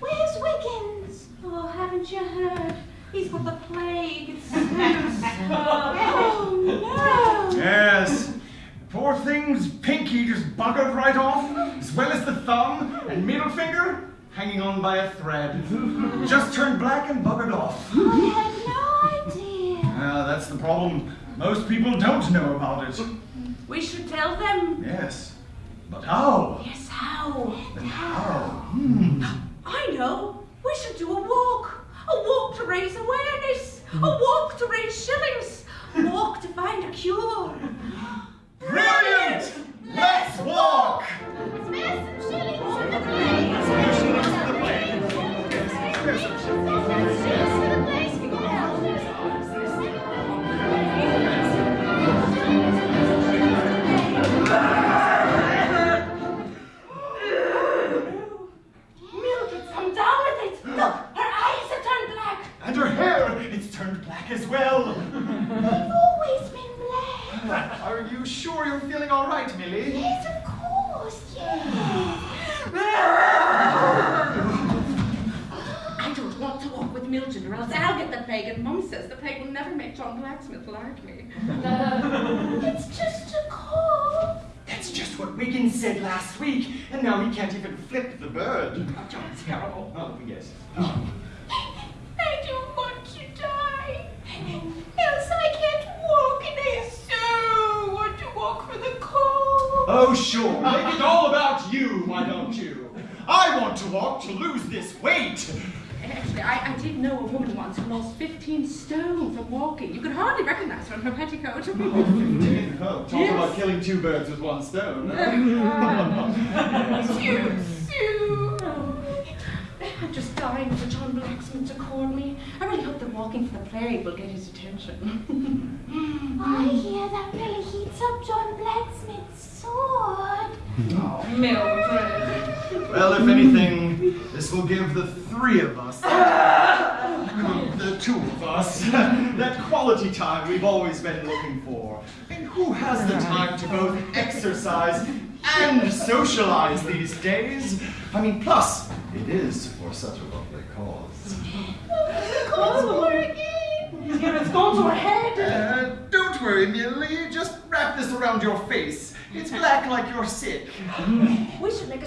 Where's Wiggins? Oh, haven't you heard? He's got the plague. It's Oh, no. Yes. Poor thing's pinky just buggered right off, as well as the thumb and middle finger hanging on by a thread. Just turned black and buggered off. I had no idea. Ah, that's the problem. Most people don't know about it. We should tell them. Yes. But how? Yes, how? Then how? Hmm. Know. We should do a walk. A walk to raise awareness. A walk to raise shillings. A walk to find a cure. As well. They've always been black. Are you sure you're feeling all right, Millie? Yes, of course, yes. I don't want to walk with Mildred or else I'll get the plague and Mum says the plague will never make John Blacksmith like me. It's just a cough. That's just what Wiggins said last week, and now he can't even flip the bird. Oh, John's terrible. Oh, yes. I Oh, sure. Make it all about you, why don't you? I want to walk to lose this weight. Actually, I, I did know a woman once who lost 15 stone from walking. You could hardly recognize her in her petticoat. Oh, talk Yes. about killing two birds with one stone. Too soon. I'm just dying for John Blacksmith to call me. I really hope that walking for the plague will get his attention. I hear that really heats up John Blacksmith's sword. Oh, Mildred. Well, if anything, this will give the three of us, the two of us, that quality time we've always been looking for. And who has the time to both exercise and socialize these days? I mean, plus, it is for such a lovely cause. Sword again. Here it's gone to her head. Uh, Worry, Millie. Just wrap this around your face. It's black like you're sick. We should make